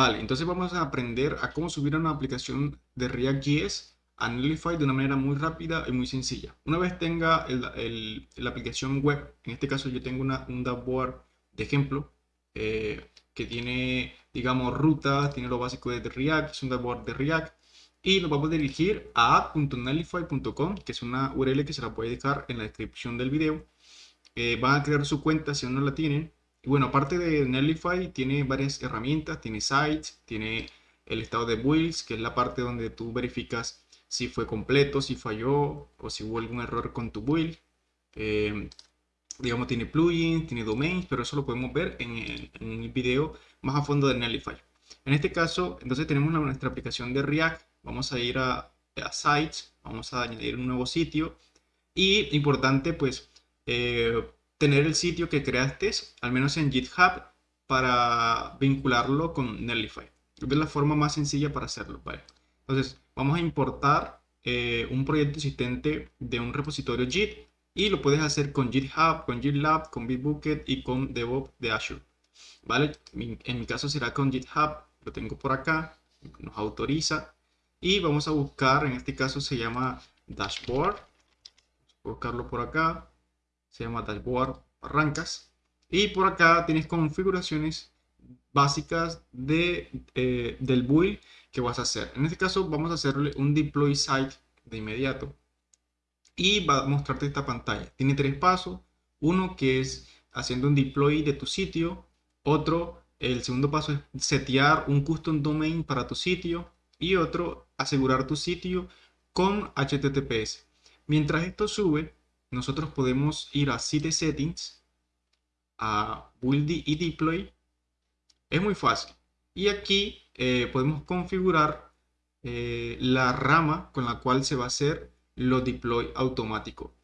Vale, entonces vamos a aprender a cómo subir una aplicación de React.js a Netlify de una manera muy rápida y muy sencilla. Una vez tenga la aplicación web, en este caso yo tengo una, un dashboard de ejemplo eh, que tiene, digamos, ruta, tiene lo básico de React, es un dashboard de React y nos vamos a dirigir a app.netlify.com, que es una URL que se la a dejar en la descripción del video. Eh, van a crear su cuenta si aún no la tienen y bueno, aparte de Netlify, tiene varias herramientas, tiene sites, tiene el estado de builds, que es la parte donde tú verificas si fue completo, si falló o si hubo algún error con tu build. Eh, digamos, tiene plugins, tiene domains, pero eso lo podemos ver en el, video más a fondo de Netlify. En este caso, entonces tenemos nuestra aplicación de React. Vamos a ir a, Sites, vamos a añadir un nuevo sitio. Y importante, pues, eh, tener el sitio que creaste, al menos en GitHub, para vincularlo con Netlify. Es la forma más sencilla para hacerlo. ¿vale? Entonces, vamos a importar eh, un proyecto existente de un repositorio Git y lo puedes hacer con GitHub, con GitLab, con Bitbucket y con DevOps de Azure. ¿Vale? En mi caso será con GitHub, lo tengo por acá, nos autoriza y vamos a buscar, en este caso se llama Dashboard, buscarlo por acá, se llama dashboard, arrancas y por acá tienes configuraciones básicas de, eh, del build que vas a hacer. En este caso vamos a hacerle un deploy site de inmediato y va a mostrarte esta pantalla. Tiene tres pasos. Uno que es haciendo un deploy de tu sitio. Otro, el segundo paso es setear un custom domain para tu sitio. Y otro, asegurar tu sitio con HTTPS. Mientras esto sube, nosotros podemos ir a Site Settings, a Build y Deploy. Es muy fácil. Y aquí eh, podemos configurar eh, la rama con la cual se va a hacer los deploy automático.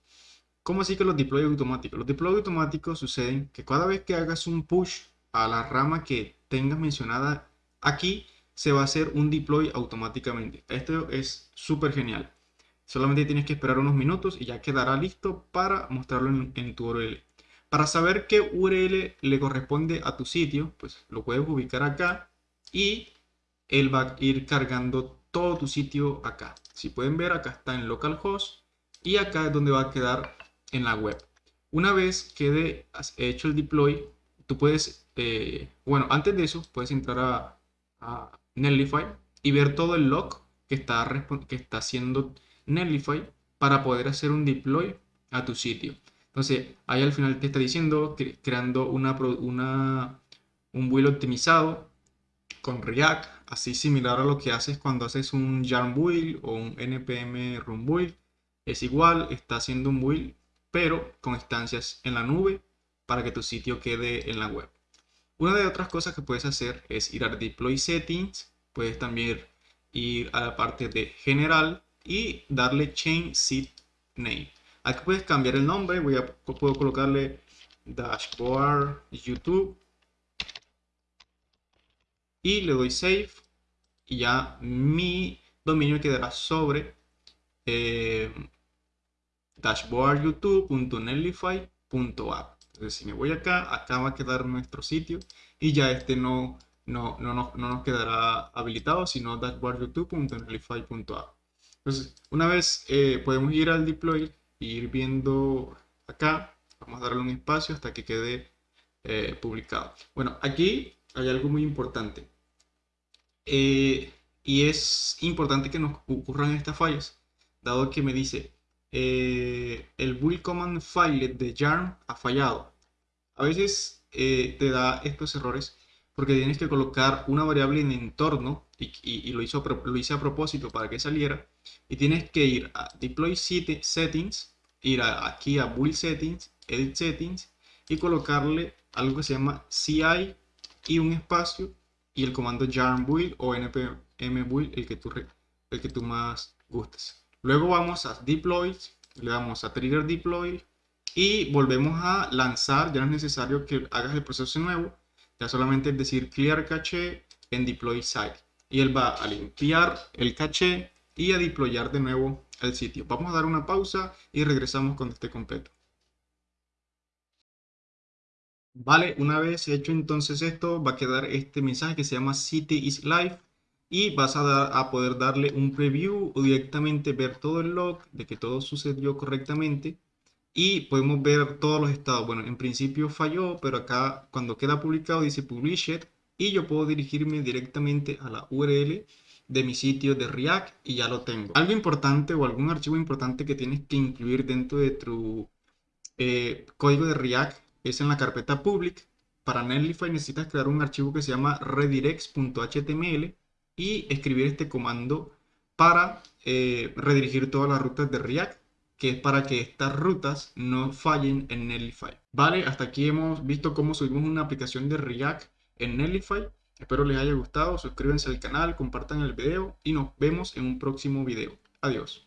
¿Cómo así que los deploy automáticos? Los deploy automáticos suceden que cada vez que hagas un push a la rama que tengas mencionada aquí, se va a hacer un deploy automáticamente. Esto es súper genial. Solamente tienes que esperar unos minutos y ya quedará listo para mostrarlo en, tu URL. Para saber qué URL le corresponde a tu sitio, pues lo puedes ubicar acá y él va a ir cargando todo tu sitio acá. Si pueden ver, acá está en localhost y acá es donde va a quedar en la web. Una vez quede hecho el deploy, tú puedes, eh, bueno, antes de eso, puedes entrar a, a Netlify y ver todo el log que está, que está haciendo Netlify para poder hacer un deploy a tu sitio. Entonces, ahí al final te está diciendo creando una, una, un build optimizado con React, así similar a lo que haces cuando haces un Yarn build o un npm run build. Es igual, está haciendo un build, pero con instancias en la nube para que tu sitio quede en la web. Una de otras cosas que puedes hacer es ir a Deploy Settings, puedes también ir a la parte de General y darle change seed name. Aquí puedes cambiar el nombre, voy a, puedo colocarle dashboard YouTube y le doy save y ya mi dominio quedará sobre eh, dashboardyoutube.netlify.app. Entonces si me voy acá, acá va a quedar nuestro sitio y ya este no, no, no, no, no nos quedará habilitado, sino dashboardyoutube.netlify.app. Entonces, una vez eh, podemos ir al deploy e ir viendo acá. Vamos a darle un espacio hasta que quede eh, publicado. Bueno, aquí hay algo muy importante. Eh, y es importante que nos ocurran estas fallas, dado que me dice el build command file de yarn ha fallado. A veces te da estos errores porque tienes que colocar una variable en entorno y, lo, hizo, lo hice a propósito para que saliera y tienes que ir a deploy settings ir aquí a build settings edit settings y colocarle algo que se llama CI y un espacio y el comando yarn build o npm build el que tú el que tú más gustes. Luego vamos a deploy le damos a trigger deploy y volvemos a lanzar ya no es necesario que hagas el proceso nuevo ya solamente es decir clear cache en deploy site y él va a limpiar el caché y a deployar de nuevo el sitio. Vamos a dar una pausa y regresamos cuando esté completo. Vale, una vez hecho entonces esto, va a quedar este mensaje que se llama City is Live y vas a, dar, a poder darle un preview o directamente ver todo el log de que todo sucedió correctamente y podemos ver todos los estados. Bueno, en principio falló, pero acá cuando queda publicado dice Published y yo puedo dirigirme directamente a la URL de mi sitio de React y ya lo tengo. Algo importante o algún archivo importante que tienes que incluir dentro de tu eh, código de React es en la carpeta public. Para Netlify necesitas crear un archivo que se llama redirects.html y escribir este comando para eh, redirigir todas las rutas de React, que es para que estas rutas no fallen en Netlify. Vale, hasta aquí hemos visto cómo subimos una aplicación de React en Netlify. Espero les haya gustado, suscríbanse al canal, compartan el video y nos vemos en un próximo video. Adiós.